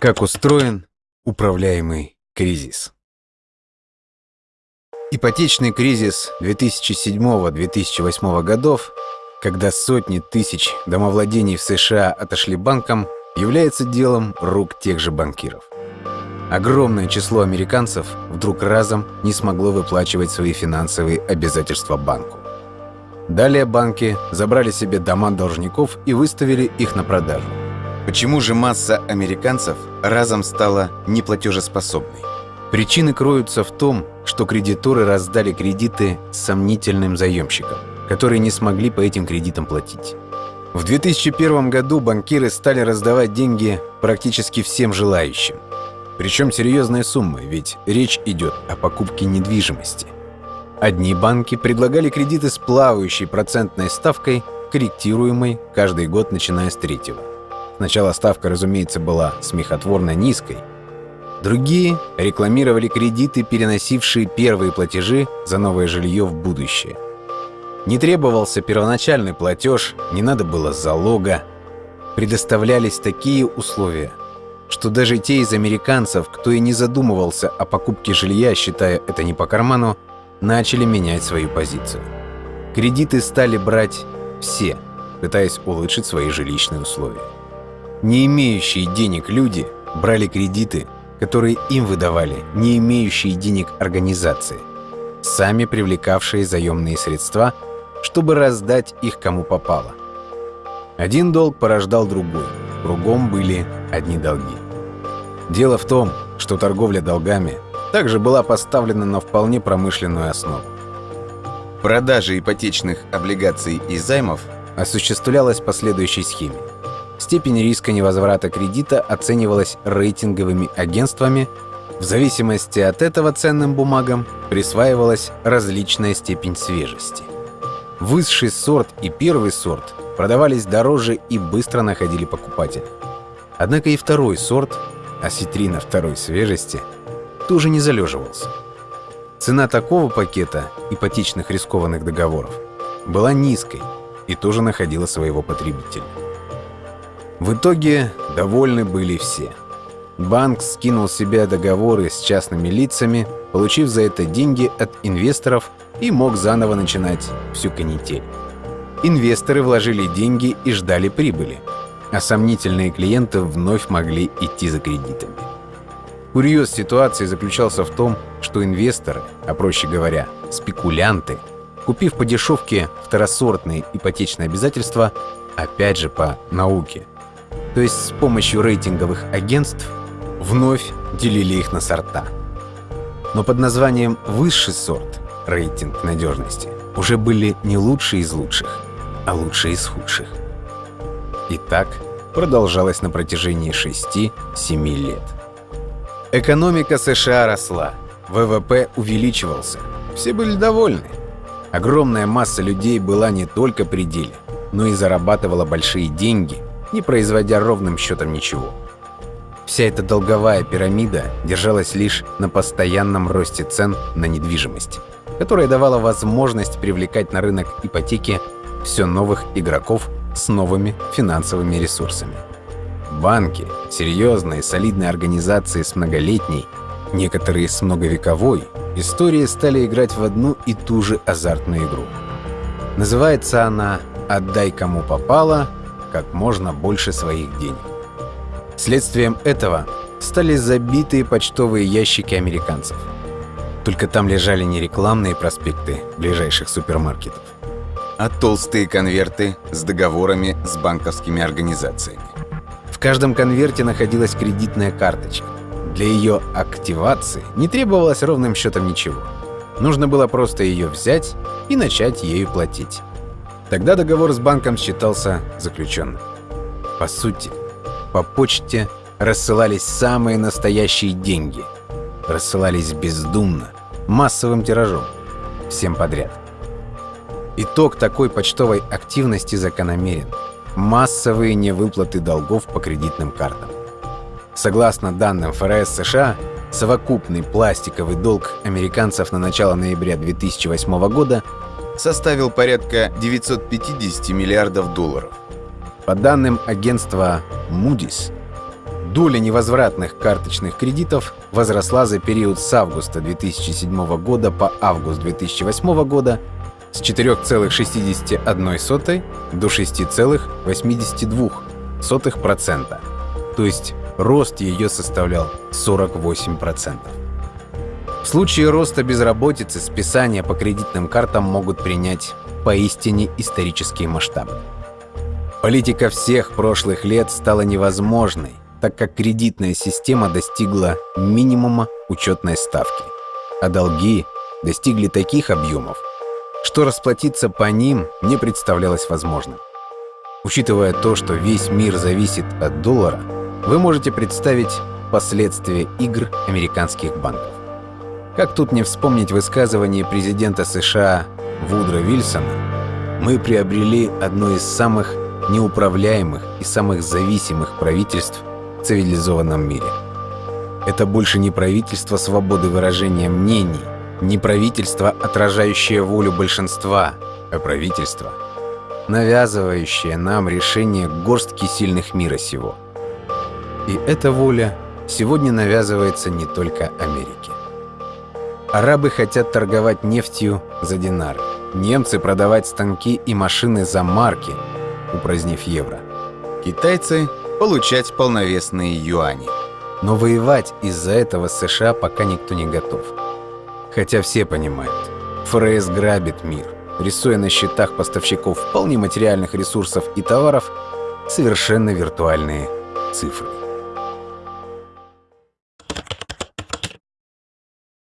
Как устроен управляемый кризис? Ипотечный кризис 2007-2008 годов, когда сотни тысяч домовладений в США отошли банкам, является делом рук тех же банкиров. Огромное число американцев вдруг разом не смогло выплачивать свои финансовые обязательства банку. Далее банки забрали себе дома должников и выставили их на продажу. Почему же масса американцев разом стала неплатежеспособной? Причины кроются в том, что кредиторы раздали кредиты сомнительным заемщикам, которые не смогли по этим кредитам платить. В 2001 году банкиры стали раздавать деньги практически всем желающим. Причем серьезные суммы, ведь речь идет о покупке недвижимости. Одни банки предлагали кредиты с плавающей процентной ставкой, корректируемой каждый год, начиная с третьего. Сначала ставка, разумеется, была смехотворно низкой. Другие рекламировали кредиты, переносившие первые платежи за новое жилье в будущее. Не требовался первоначальный платеж, не надо было залога. Предоставлялись такие условия, что даже те из американцев, кто и не задумывался о покупке жилья, считая это не по карману, начали менять свою позицию. Кредиты стали брать все, пытаясь улучшить свои жилищные условия. Не имеющие денег люди брали кредиты, которые им выдавали не имеющие денег организации, сами привлекавшие заемные средства, чтобы раздать их кому попало. Один долг порождал другой, кругом были одни долги. Дело в том, что торговля долгами также была поставлена на вполне промышленную основу. Продажа ипотечных облигаций и займов осуществлялась по следующей схеме. Степень риска невозврата кредита оценивалась рейтинговыми агентствами. В зависимости от этого ценным бумагам присваивалась различная степень свежести. Высший сорт и первый сорт продавались дороже и быстро находили покупателя. Однако и второй сорт, осетрина второй свежести, тоже не залеживался. Цена такого пакета ипотечных рискованных договоров была низкой и тоже находила своего потребителя. В итоге довольны были все. Банк скинул себе договоры с частными лицами, получив за это деньги от инвесторов и мог заново начинать всю канитель. Инвесторы вложили деньги и ждали прибыли, а сомнительные клиенты вновь могли идти за кредитами. Курьез ситуации заключался в том, что инвесторы, а проще говоря, спекулянты, купив по дешевке второсортные ипотечные обязательства, опять же по науке – то есть с помощью рейтинговых агентств, вновь делили их на сорта. Но под названием «высший сорт» рейтинг надежности уже были не лучшие из лучших, а лучшие из худших. И так продолжалось на протяжении 6-7 лет. Экономика США росла, ВВП увеличивался, все были довольны. Огромная масса людей была не только при деле, но и зарабатывала большие деньги – не производя ровным счетом ничего. Вся эта долговая пирамида держалась лишь на постоянном росте цен на недвижимость, которая давала возможность привлекать на рынок ипотеки все новых игроков с новыми финансовыми ресурсами. Банки, серьезные, солидные организации с многолетней, некоторые с многовековой, истории стали играть в одну и ту же азартную игру. Называется она «Отдай кому попало, как можно больше своих денег. Следствием этого стали забитые почтовые ящики американцев. Только там лежали не рекламные проспекты ближайших супермаркетов, а толстые конверты с договорами с банковскими организациями. В каждом конверте находилась кредитная карточка. Для ее активации не требовалось ровным счетом ничего. Нужно было просто ее взять и начать ею платить. Тогда договор с банком считался заключенным. По сути, по почте рассылались самые настоящие деньги. Рассылались бездумно, массовым тиражом, всем подряд. Итог такой почтовой активности закономерен. Массовые невыплаты долгов по кредитным картам. Согласно данным ФРС США, совокупный пластиковый долг американцев на начало ноября 2008 года составил порядка 950 миллиардов долларов. По данным агентства Moody's, Доля невозвратных карточных кредитов возросла за период с августа 2007 года по август 2008 года с 4,61 до 6,82%, то есть рост ее составлял 48%. В случае роста безработицы списания по кредитным картам могут принять поистине исторические масштабы. Политика всех прошлых лет стала невозможной, так как кредитная система достигла минимума учетной ставки, а долги достигли таких объемов, что расплатиться по ним не представлялось возможным. Учитывая то, что весь мир зависит от доллара, вы можете представить последствия игр американских банков. Как тут не вспомнить высказывание президента США Вудро Вильсона, мы приобрели одно из самых неуправляемых и самых зависимых правительств в цивилизованном мире. Это больше не правительство свободы выражения мнений, не правительство, отражающее волю большинства, а правительство, навязывающее нам решение горстки сильных мира сего. И эта воля сегодня навязывается не только Америке. Арабы хотят торговать нефтью за динары, немцы продавать станки и машины за марки, упразднив евро. Китайцы получать полновесные юани. Но воевать из-за этого США пока никто не готов. Хотя все понимают, ФРС грабит мир, рисуя на счетах поставщиков вполне материальных ресурсов и товаров совершенно виртуальные цифры.